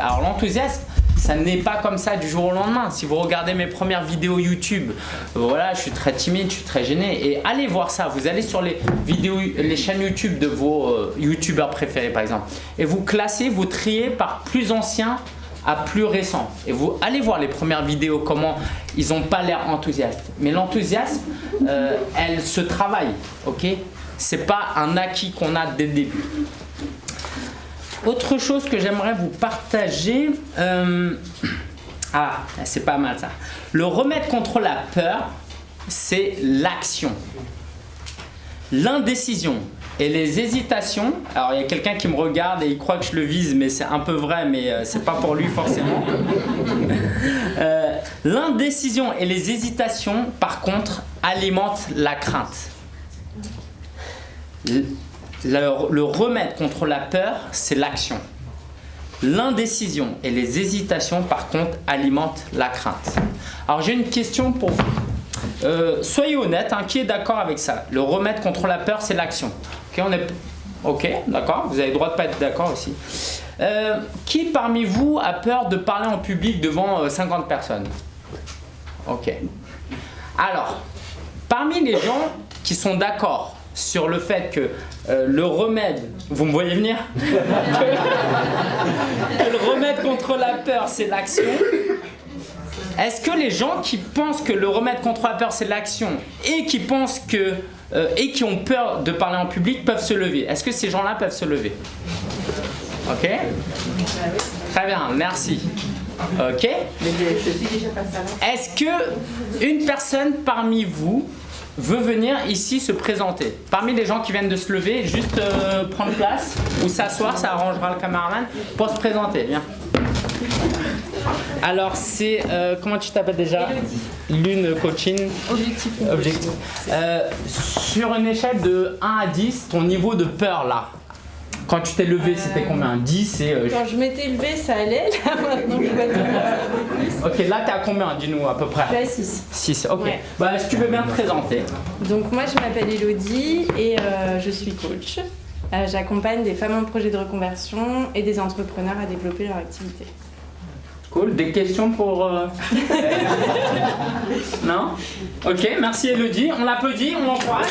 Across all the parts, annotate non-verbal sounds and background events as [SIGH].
Alors l'enthousiasme, ça n'est pas comme ça du jour au lendemain. Si vous regardez mes premières vidéos YouTube, voilà, je suis très timide, je suis très gêné. Et allez voir ça. Vous allez sur les vidéos, les chaînes YouTube de vos euh, YouTubeurs préférés par exemple. Et vous classez, vous triez par plus ancien à plus récent. Et vous allez voir les premières vidéos, comment ils n'ont pas l'air enthousiastes. Mais l'enthousiasme, euh, elle se travaille, ok? C'est pas un acquis qu'on a dès le début. Autre chose que j'aimerais vous partager, euh, ah, c'est pas mal ça. Le remède contre la peur, c'est l'action. L'indécision et les hésitations, alors il y a quelqu'un qui me regarde et il croit que je le vise, mais c'est un peu vrai, mais euh, c'est pas pour lui forcément. [LAUGHS] Euh, l'indécision et les hésitations, par contre, alimentent la crainte le, remède contre la peur, c'est l'action. L'indécision et les hésitations, par contre, alimentent la crainte. Alors, j'ai une question pour vous. Euh, soyez honnête, hein, qui est d'accord avec ça? Le remède contre la peur, c'est l'action. Ok, est... Ok, d'accord, vous avez le droit de ne pas être d'accord aussi. Euh, qui parmi vous a peur de parler en public devant 50 euh, personnes? Ok. Alors, parmi les gens qui sont d'accord sur le fait que euh, le remède, vous me voyez venir [LAUGHS] que, le remède contre la peur, c'est l'action. Est-ce que les gens qui pensent que le remède contre la peur, c'est l'action et qui pensent que euh, et qui ont peur de parler en public peuvent se lever? Est-ce que ces gens-là peuvent se lever? Ok? Très bien, merci. Ok? Est-ce que une personne parmi vous veut venir ici se présenter. Parmi les gens qui viennent de se lever, juste euh, prendre place ou s'asseoir, ça arrangera le cameraman pour se présenter. Viens. Alors c'est, euh, comment tu t'appelles déjà? Lune coaching. Objectif. Objectif. Euh, sur une échelle de 1 à 10, ton niveau de peur là, quand tu t'es levé, c'était combien? 10 et... Euh, quand je m'étais levé, ça allait. Là, maintenant, je vois Ok, là, t'es à combien Dis-nous à peu près? Je suis à 6. 6, ok. Bah, est-ce que tu veux bien te présenter Donc, moi, je m'appelle Elodie et euh, je suis coach. Euh, j'accompagne des femmes en projet de reconversion et des entrepreneurs à développer leur activité. Cool. Des questions pour... [LAUGHS] non? Ok, merci Elodie. On l'applaudit, on l'encourage.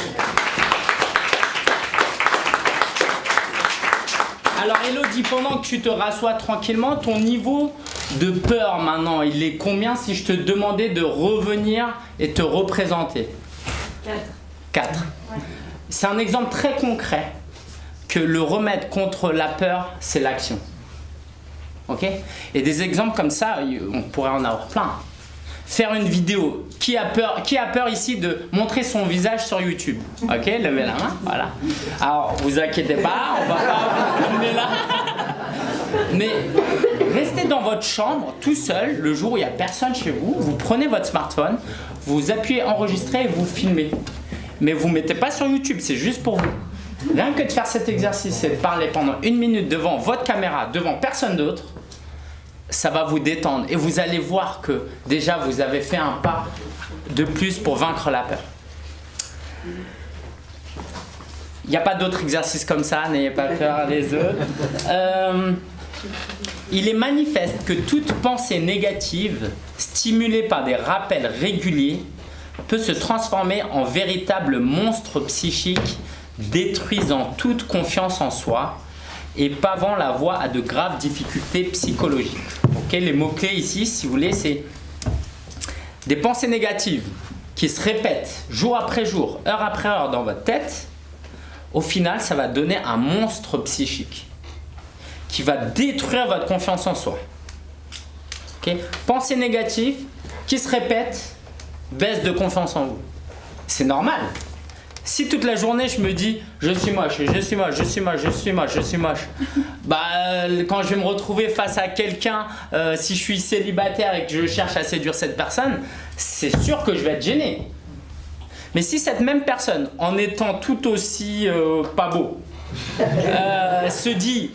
Alors Elodie, pendant que tu te rassois tranquillement, ton niveau de peur maintenant, il est combien si je te demandais de revenir et te représenter 4. 4. C'est un exemple très concret que le remède contre la peur, c'est l'action. Ok? Et des exemples comme ça, on pourrait en avoir plein faire une vidéo. Qui a peur, qui a peur ici de montrer son visage sur YouTube Ok, levez la main, voilà. Alors, vous inquiétez pas, on va pas vous là. Mais restez dans votre chambre tout seul le jour où il n'y a personne chez vous. Vous prenez votre smartphone, vous appuyez enregistrer et vous filmez. Mais vous ne mettez pas sur YouTube, c'est juste pour vous. Rien que de faire cet exercice et de parler pendant une minute devant votre caméra, devant personne d'autre, ça va vous détendre et vous allez voir que déjà vous avez fait un pas de plus pour vaincre la peur. Il n'y a pas d'autres exercices comme ça, n'ayez pas peur les autres. Euh, il est manifeste que toute pensée négative, stimulée par des rappels réguliers, peut se transformer en véritable monstre psychique détruisant toute confiance en soi et pavant la voie à de graves difficultés psychologiques. Les mots-clés ici, si vous voulez, c'est des pensées négatives qui se répètent jour après jour, heure après heure dans votre tête. Au final, ça va donner un monstre psychique qui va détruire votre confiance en soi. Pensées négatives qui se répètent, baisse de confiance en vous. C'est normal. Si toute la journée je me dis je suis moche, je suis moche, je suis moche, je suis moche, je suis moche, bah euh, quand je vais me retrouver face à quelqu'un, euh, si je suis célibataire et que je cherche à séduire cette personne, c'est sûr que je vais être gêné. Mais si cette même personne, en étant tout aussi euh, pas beau, se dit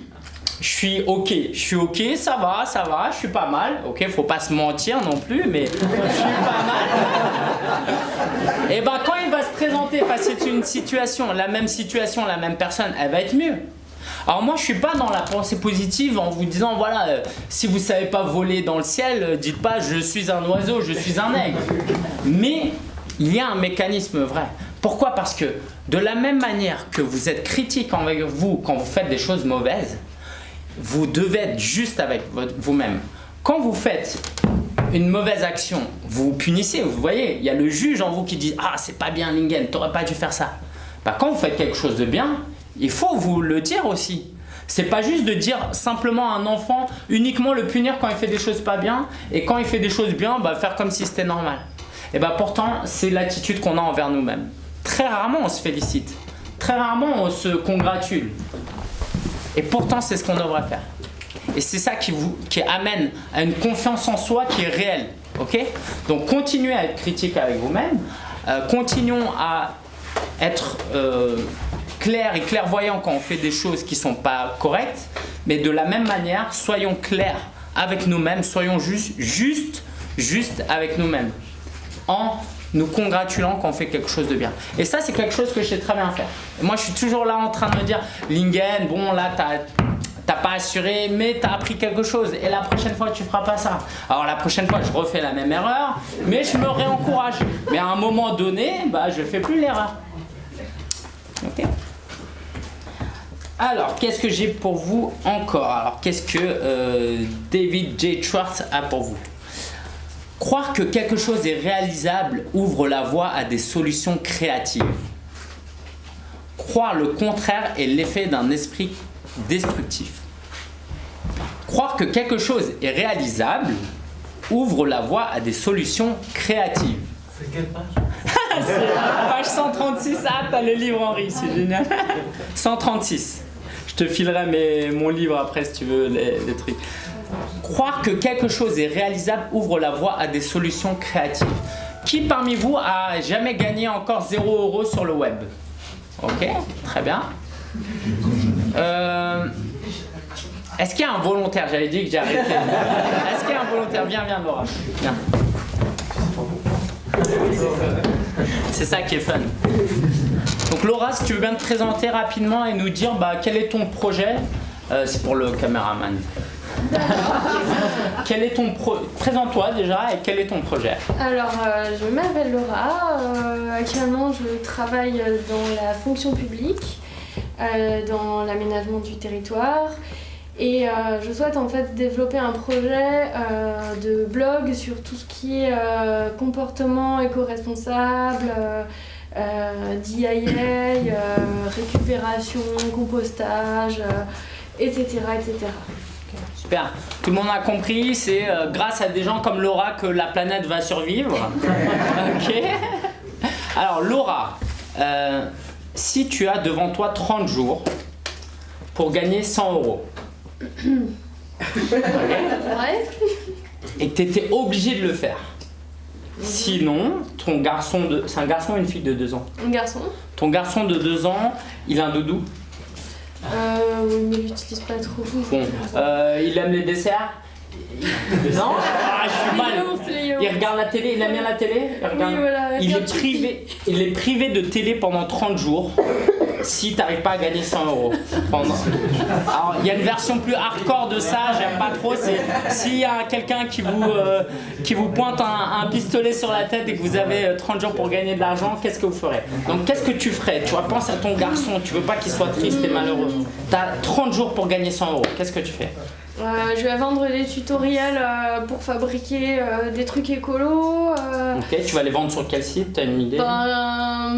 je suis ok, je suis ok, ça va, ça va, je suis pas mal, ok, faut pas se mentir non plus, mais je suis pas mal. Et ben quand présenter face à une situation, la même situation, la même personne, elle va être mieux. Alors moi je suis pas dans la pensée positive en vous disant voilà euh, si vous savez pas voler dans le ciel, euh, dites pas je suis un oiseau, je suis un aigle. Mais il y a un mécanisme vrai. Pourquoi? Parce que de la même manière que vous êtes critique envers vous quand vous faites des choses mauvaises, vous devez être juste avec vous-même. Quand vous faites une mauvaise action, vous vous punissez, vous voyez, il y a le juge en vous qui dit « Ah, c'est pas bien Lingen, t'aurais pas dû faire ça ». Bah, quand vous faites quelque chose de bien, il faut vous le dire aussi. C'est pas juste de dire simplement à un enfant uniquement le punir quand il fait des choses pas bien et quand il fait des choses bien, bah, faire comme si c'était normal. Et bah pourtant, c'est l'attitude qu'on a envers nous-mêmes. Très rarement on se félicite, très rarement on se congratule. Et pourtant, c'est ce qu'on devrait faire. Et c'est ça qui amène à une confiance en soi qui est réelle. ok? Donc continuez à être critique avec vous-même, euh, continuons à être euh, clair et clairvoyant quand on fait des choses qui ne sont pas correctes, mais de la même manière, soyons clairs avec nous-mêmes, soyons juste, juste, juste avec nous-mêmes, en nous congratulant quand on fait quelque chose de bien. Et ça, c'est quelque chose que je sais très bien faire. moi, je suis toujours là en train de me dire, Lingen, bon, là, t'as pas assuré, mais tu as appris quelque chose. Et la prochaine fois, tu feras pas ça. Alors la prochaine fois, je refais la même erreur, mais je me réencourage. Mais à un moment donné, bah, je fais plus l'erreur. Ok alors, qu'est-ce que j'ai pour vous encore? Alors, qu'est-ce que euh, David J. Schwartz a pour vous? Croire que quelque chose est réalisable ouvre la voie à des solutions créatives. Croire le contraire est l'effet d'un esprit destructif. Croire que quelque chose est réalisable ouvre la voie à des solutions créatives. C'est quelle page [LAUGHS] page 136. Ah, t'as le livre Henri, c'est génial. [LAUGHS] 136. Je te filerai mon livre après si tu veux les, les trucs. Croire que quelque chose est réalisable ouvre la voie à des solutions créatives. Qui parmi vous a jamais gagné encore 0 euros sur le web? Ok, très bien. Euh, Est-ce qu'il y a un volontaire? J'avais dit que j'ai arrêté. Est-ce qu'il y a un volontaire? Viens, viens Laura. Viens. C'est ça qui est fun. Donc Laura, si tu veux bien te présenter rapidement et nous dire bah, quel est ton projet? Euh, c'est pour le caméraman. quel est ton pro... Présente-toi déjà et quel est ton projet? Alors, euh, je m'appelle Laura. Euh, actuellement, je travaille dans la fonction publique, dans l'aménagement du territoire. Et je souhaite en fait développer un projet de blog sur tout ce qui est comportement éco-responsable, DIA, récupération, compostage, etc. etc. Super. Tout le monde a compris, c'est euh, grâce à des gens comme Laura que la planète va survivre. [LAUGHS] ok. Alors Laura, euh, si tu as devant toi 30 jours pour gagner 100 euros, et que tu étais obligé de le faire, Sinon, ton garçon de... C'est un garçon ou une fille de 2 ans. Un garçon. Ton garçon de 2 ans, il a un doudou. Euh, oui, mais l'utilise pas trop. Bon, euh, il aime les desserts non? Ah, je suis mal. Il regarde la télé, il aime bien la télé il, est privé, il est privé de télé pendant 30 jours si t'arrives pas à gagner 100 euros. Alors, il y a une version plus hardcore de ça, j'aime pas trop. C'est s'il y a quelqu'un qui, vous euh, qui vous pointe un, pistolet sur la tête et que vous avez 30 euh, jours pour gagner de l'argent, qu'est-ce que vous ferez? Donc, qu'est-ce que tu ferais? Tu vois, pense à ton garçon, tu veux pas qu'il soit triste et malheureux. T'as 30 jours pour gagner 100 euros, qu'est-ce que tu fais? Euh, je vais vendre des tutoriels pour fabriquer des trucs écolos. Ok, tu vas les vendre sur quel site T'as une idée? Ben,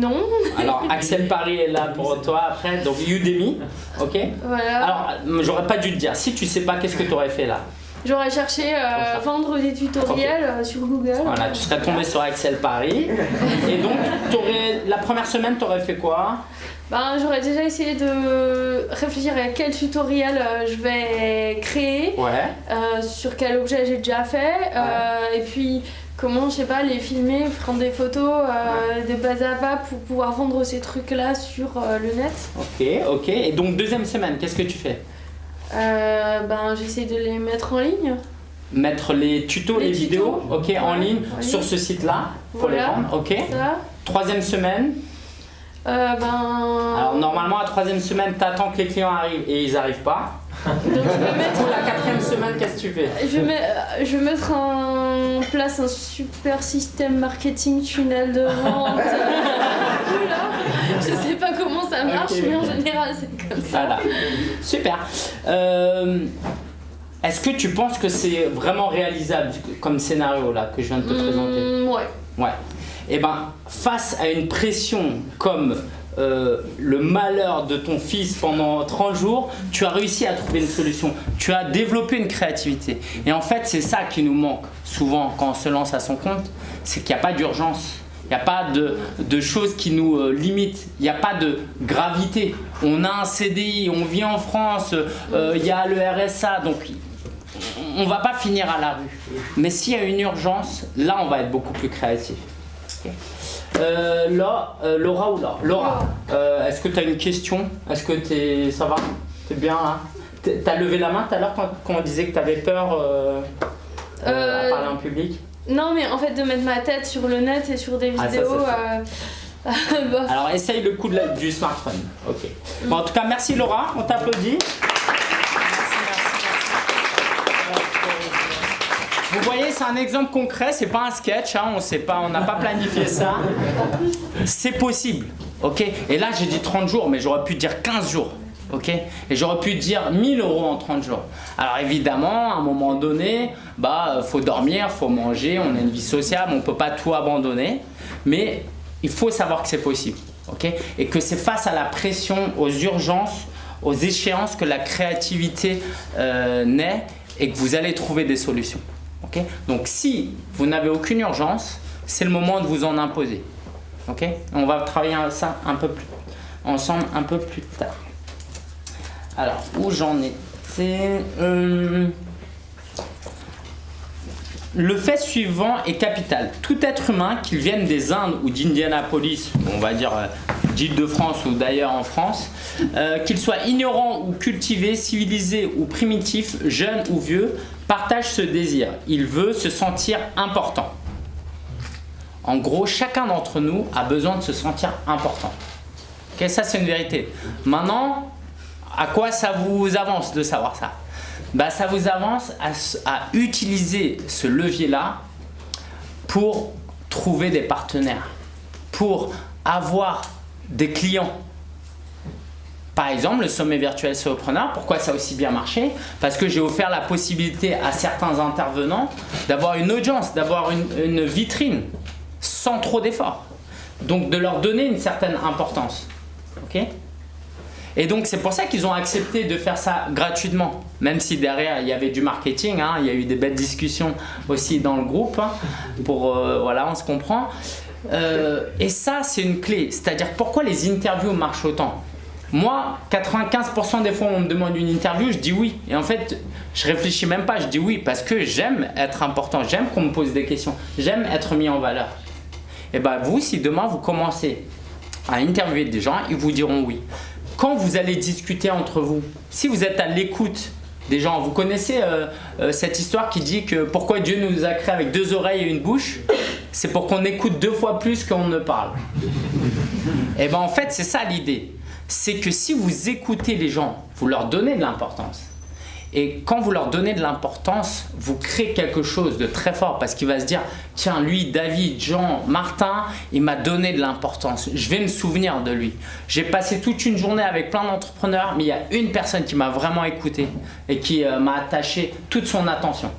non. Alors [LAUGHS] Axel Paris est là pour toi après, donc Udemy, ok? Voilà. Alors j'aurais pas dû te dire, si tu sais pas, qu'est-ce que tu aurais fait là? J'aurais cherché euh, vendre des tutoriels euh, sur Google. Voilà, tu serais tombé sur Axel Paris. Et donc, la première semaine, tu aurais fait quoi? Ben, J'aurais déjà essayé de réfléchir à quel tutoriel euh, je vais créer, ouais. sur quel objet j'ai déjà fait, et puis comment, je sais pas, les filmer, prendre des photos euh, de bas à bas pour pouvoir vendre ces trucs-là sur euh, le net. Ok, ok. Et donc, deuxième semaine, qu'est-ce que tu fais? Euh, Ben, j'essaie de les mettre en ligne. Mettre les tutos, les, vidéos, ok, en ligne, sur ce site-là, pour les vendre, ok. Troisième semaine Euh, ben... Alors normalement, à la troisième semaine, tu attends que les clients arrivent et ils n'arrivent pas. [LAUGHS] Donc je vais mettre, Pour la quatrième semaine, qu'est-ce que tu fais? Je vais, met- euh, je vais mettre en place un super système marketing tunnel de vente. [LAUGHS] Je sais pas comment ça marche, mais en général c'est comme ça. Voilà. Super. Euh, Est-ce que tu penses que c'est vraiment réalisable comme scénario là que je viens de te présenter? Hmm, ouais. Ouais. Et ben, face à une pression comme euh, le malheur de ton fils pendant 30 jours, tu as réussi à trouver une solution. Tu as développé une créativité. Et en fait, c'est ça qui nous manque souvent quand on se lance à son compte, c'est qu'il n'y a pas d'urgence. Il n'y a pas de, choses qui nous euh, limitent. Il n'y a pas de gravité. On a un CDI, on vit en France, euh, il y a le RSA, donc on va pas finir à la rue. Mais s'il y a une urgence, là, on va être beaucoup plus créatif. Euh, là, euh, Laura ou Laura. Laura, euh, est-ce que tu as une question? Est-ce que t'es, ça va? T'es bien là T'es- T'as levé la main tout à l'heure quand, on disait que tu avais peur à parler en public? Non, mais en fait, de mettre ma tête sur le net et sur des Ah, ça, vidéos. [LAUGHS] Alors essaye le coup de la- du smartphone. Ok. Bon, en tout cas, merci Laura, on t'applaudit. Vous voyez, c'est un exemple concret, c'est pas un sketch, hein, on sait pas, on n'a pas planifié ça. C'est possible, ok? Et là, j'ai dit 30 jours, mais j'aurais pu dire 15 jours, ok? Et j'aurais pu dire 1000 euros en 30 jours. Alors évidemment, à un moment donné, bah, euh, faut dormir, faut manger, on a une vie sociale, on peut pas tout abandonner, mais il faut savoir que c'est possible, ok? Et que c'est face à la pression, aux urgences, aux échéances que la créativité euh, naît et que vous allez trouver des solutions. Donc si vous n'avez aucune urgence, c'est le moment de vous en imposer. On va travailler ça un peu plus ensemble un peu plus tard. Alors, où j'en étais Euh, Le fait suivant est capital. Tout être humain, qu'il vienne des Indes ou d'Indianapolis, on va dire euh, d'Île-de-France ou d'ailleurs en France, euh, qu'il soit ignorant ou cultivé, civilisé ou primitif, jeune ou vieux, partage ce désir. Il veut se sentir important. En gros, chacun d'entre nous a besoin de se sentir important. Ok, ça c'est une vérité. Maintenant, à quoi ça vous avance de savoir ça? Bah, Ça vous avance à utiliser ce levier-là pour trouver des partenaires, pour avoir des clients. Par exemple, le sommet virtuel Solopreneur, pourquoi ça a aussi bien marché? Parce que j'ai offert la possibilité à certains intervenants d'avoir une audience, d'avoir une, vitrine sans trop d'efforts. Donc de leur donner une certaine importance. Ok? Et donc c'est pour ça qu'ils ont accepté de faire ça gratuitement, même si derrière il y avait du marketing, hein, il y a eu des belles discussions aussi dans le groupe, hein, pour euh, voilà, on se comprend. Euh, et ça c'est une clé, c'est-à-dire pourquoi les interviews marchent autant? Moi, 95% des fois on me demande une interview, je dis oui. Et en fait, je réfléchis même pas, je dis oui parce que j'aime être important, j'aime qu'on me pose des questions, j'aime être mis en valeur. Et bien vous, si demain vous commencez à interviewer des gens, ils vous diront oui. Quand vous allez discuter entre vous, si vous êtes à l'écoute des gens, vous connaissez euh, euh, cette histoire qui dit que pourquoi Dieu nous a créés avec deux oreilles et une bouche? C'est pour qu'on écoute deux fois plus qu'on ne parle. Et bien en fait, c'est ça l'idée. C'est que si vous écoutez les gens, vous leur donnez de l'importance. Et quand vous leur donnez de l'importance, vous créez quelque chose de très fort parce qu'il va se dire Tiens, lui, David, Jean, Martin, il m'a donné de l'importance. Je vais me souvenir de lui. J'ai passé toute une journée avec plein d'entrepreneurs, mais il y a une personne qui m'a vraiment écouté et qui euh, m'a attaché toute son attention.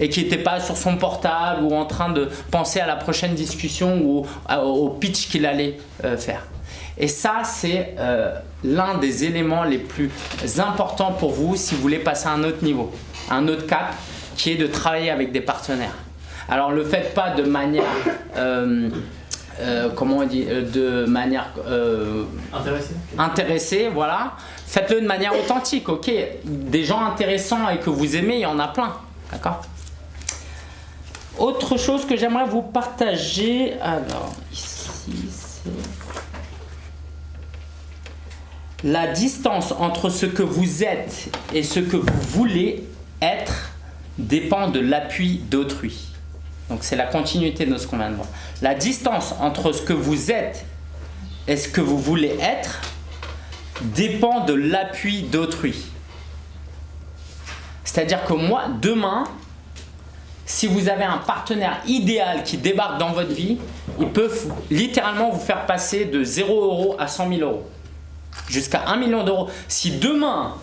Et qui n'était pas sur son portable ou en train de penser à la prochaine discussion ou au, pitch qu'il allait euh, faire. Et ça, c'est euh, l'un des éléments les plus importants pour vous si vous voulez passer à un autre niveau, un autre cap, qui est de travailler avec des partenaires. Alors, le faites pas de manière, euh, euh, comment on dit, de manière euh, Intéressé intéressée, voilà. Faites-le de manière authentique, ok. Des gens intéressants et que vous aimez, il y en a plein, d'accord Autre chose que j'aimerais vous partager, alors ici c'est la distance entre ce que vous êtes et ce que vous voulez être dépend de l'appui d'autrui. Donc c'est la continuité de ce qu'on vient de voir. La distance entre ce que vous êtes est-ce que vous voulez être dépend de l'appui d'autrui. C'est-à-dire que moi, demain, si vous avez un partenaire idéal qui débarque dans votre vie, il peut littéralement vous faire passer de 0 euros à 100 000 euros. Jusqu'à 1 million d'euros. Si demain,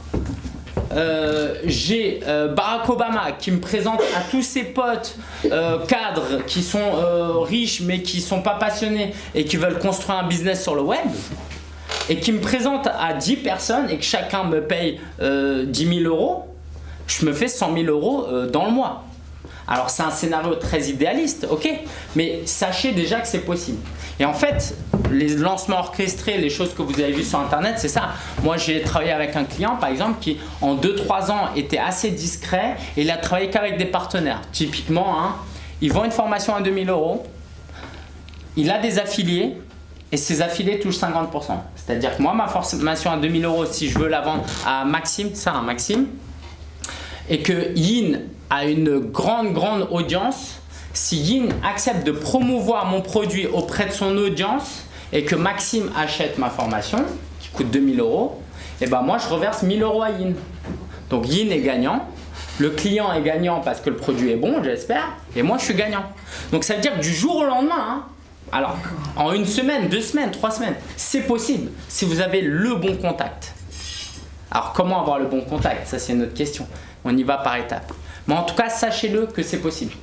euh, j'ai euh, Barack Obama qui me présente à tous ses potes euh, cadres qui sont riches mais qui sont pas passionnés et qui veulent construire un business sur le web et qui me présente à 10 personnes et que chacun me paye 10 000 euros, je me fais 100 000 euros dans le mois. Alors c'est un scénario très idéaliste, ok, mais sachez déjà que c'est possible. Et en fait, les lancements orchestrés, les choses que vous avez vues sur internet, c'est ça. Moi j'ai travaillé avec un client par exemple qui en 2-3 ans était assez discret et il a travaillé qu'avec des partenaires. Typiquement, hein, il vend une formation à 2000 euros, il a des affiliés et ses affiliés touchent 50%. C'est-à-dire que moi ma formation à 2000 euros, si je veux la vendre à Maxime, ça un Maxime, et que Yin a une grande, grande audience, si Yin accepte de promouvoir mon produit auprès de son audience et que Maxime achète ma formation, qui coûte 2000 euros, et eh ben moi je reverse 1000 euros à Yin. Donc Yin est gagnant, le client est gagnant parce que le produit est bon, j'espère, et moi je suis gagnant. Donc ça veut dire que du jour au lendemain, hein, alors en une semaine, deux semaines, trois semaines, c'est possible si vous avez le bon contact. Alors comment avoir le bon contact? Ça c'est une autre question. On y va par étapes. Mais en tout cas, sachez-le que c'est possible.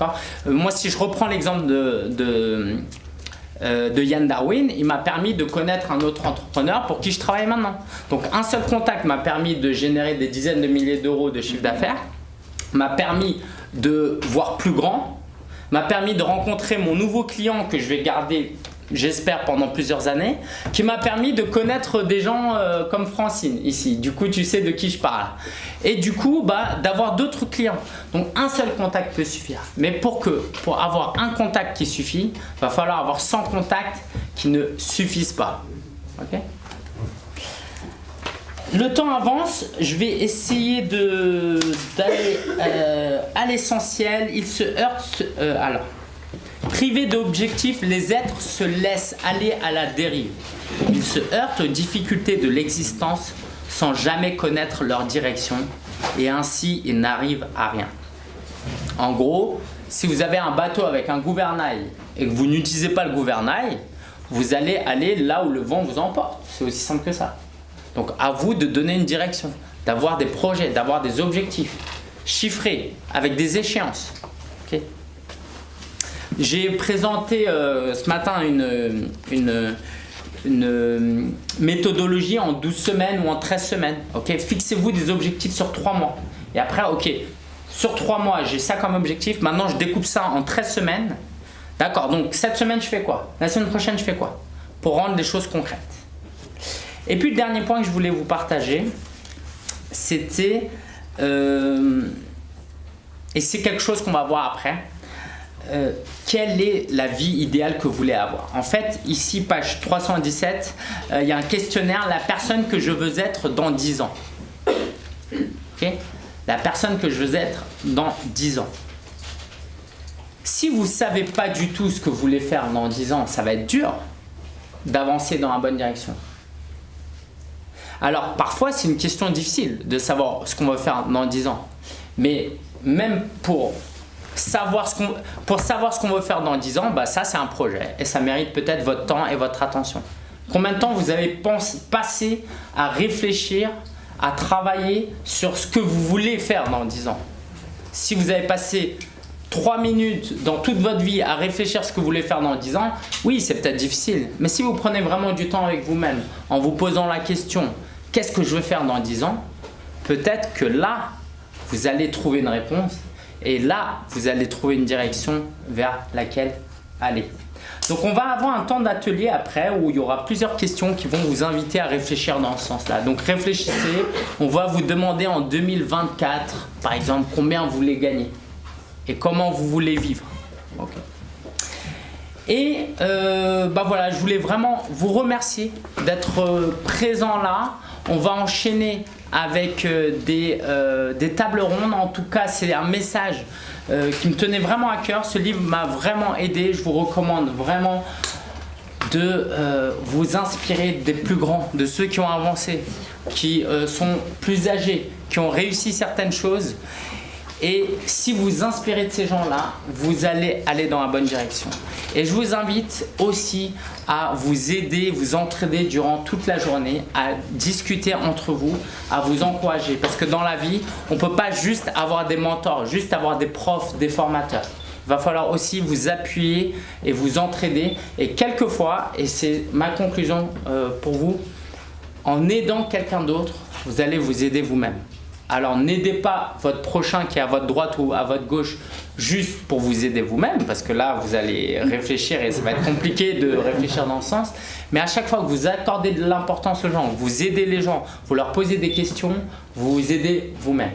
Euh, moi, si je reprends l'exemple de, euh, de, Yann Darwin, il m'a permis de connaître un autre entrepreneur pour qui je travaille maintenant. Donc, un seul contact m'a permis de générer des dizaines de milliers d'euros de chiffre d'affaires, m'a permis de voir plus grand, m'a permis de rencontrer mon nouveau client que je vais garder j'espère pendant plusieurs années, qui m'a permis de connaître des gens euh, comme Francine ici. Du coup, tu sais de qui je parle. Et du coup, bah, d'avoir d'autres clients. Donc, un seul contact peut suffire. Mais pour, que, pour avoir un contact qui suffit, va falloir avoir 100 contacts qui ne suffisent pas. Ok? Le temps avance, je vais essayer d'aller euh, à l'essentiel. Il se heurte... Euh, alors, Privés d'objectifs, les êtres se laissent aller à la dérive. Ils se heurtent aux difficultés de l'existence sans jamais connaître leur direction et ainsi ils n'arrivent à rien. En gros, si vous avez un bateau avec un gouvernail et que vous n'utilisez pas le gouvernail, vous allez aller là où le vent vous emporte. C'est aussi simple que ça. Donc à vous de donner une direction, d'avoir des projets, d'avoir des objectifs chiffrés avec des échéances. J'ai présenté euh, ce matin une, une, méthodologie en 12 semaines ou en 13 semaines. Ok, Fixez-vous des objectifs sur 3 mois. Et après, ok, sur 3 mois, j'ai ça comme objectif. Maintenant, je découpe ça en 13 semaines. D'accord, donc cette semaine, je fais quoi? La semaine prochaine, je fais quoi? Pour rendre les choses concrètes. Et puis, le dernier point que je voulais vous partager, c'était... Euh, et c'est quelque chose qu'on va voir après euh, quelle est la vie idéale que vous voulez avoir. En fait, ici, page 317, euh, il y a un questionnaire, la personne que je veux être dans 10 ans. la personne que je veux être dans 10 ans. Si vous ne savez pas du tout ce que vous voulez faire dans 10 ans, ça va être dur d'avancer dans la bonne direction. Alors, parfois, c'est une question difficile de savoir ce qu'on va faire dans 10 ans. Mais même pour savoir ce pour savoir ce qu'on veut faire dans 10 ans, bah ça c'est un projet et ça mérite peut-être votre temps et votre attention. Combien de temps vous avez passé à réfléchir, à travailler sur ce que vous voulez faire dans 10 ans? Si vous avez passé 3 minutes dans toute votre vie à réfléchir ce que vous voulez faire dans 10 ans, oui c'est peut-être difficile. Mais si vous prenez vraiment du temps avec vous-même en vous posant la question qu'est-ce que je veux faire dans 10 ans? Peut-être que là, vous allez trouver une réponse et là, vous allez trouver une direction vers laquelle aller. Donc on va avoir un temps d'atelier après où il y aura plusieurs questions qui vont vous inviter à réfléchir dans ce sens-là. Donc réfléchissez, on va vous demander en 2024, par exemple, combien vous voulez gagner et comment vous voulez vivre. Et euh, bah voilà, je voulais vraiment vous remercier d'être euh, présent là. On va enchaîner avec euh, des, euh, des, tables rondes. En tout cas, c'est un message euh, qui me tenait vraiment à cœur. Ce livre m'a vraiment aidé. Je vous recommande vraiment de vous inspirer des plus grands, de ceux qui ont avancé, qui sont plus âgés, qui ont réussi certaines choses. Et si vous inspirez de ces gens-là, vous allez aller dans la bonne direction. Et je vous invite aussi à vous aider, vous entraider durant toute la journée, à discuter entre vous, à vous encourager. Parce que dans la vie, on ne peut pas juste avoir des mentors, juste avoir des profs, des formateurs. Il va falloir aussi vous appuyer et vous entraider. Et quelquefois, et c'est ma conclusion euh, pour vous, en aidant quelqu'un d'autre, vous allez vous aider vous-même. Alors n'aidez pas votre prochain qui est à votre droite ou à votre gauche juste pour vous aider vous-même, parce que là vous allez réfléchir et ça va être compliqué de réfléchir dans ce sens. Mais à chaque fois que vous accordez de l'importance aux gens, vous aidez les gens, vous leur posez des questions, vous vous aidez vous-même.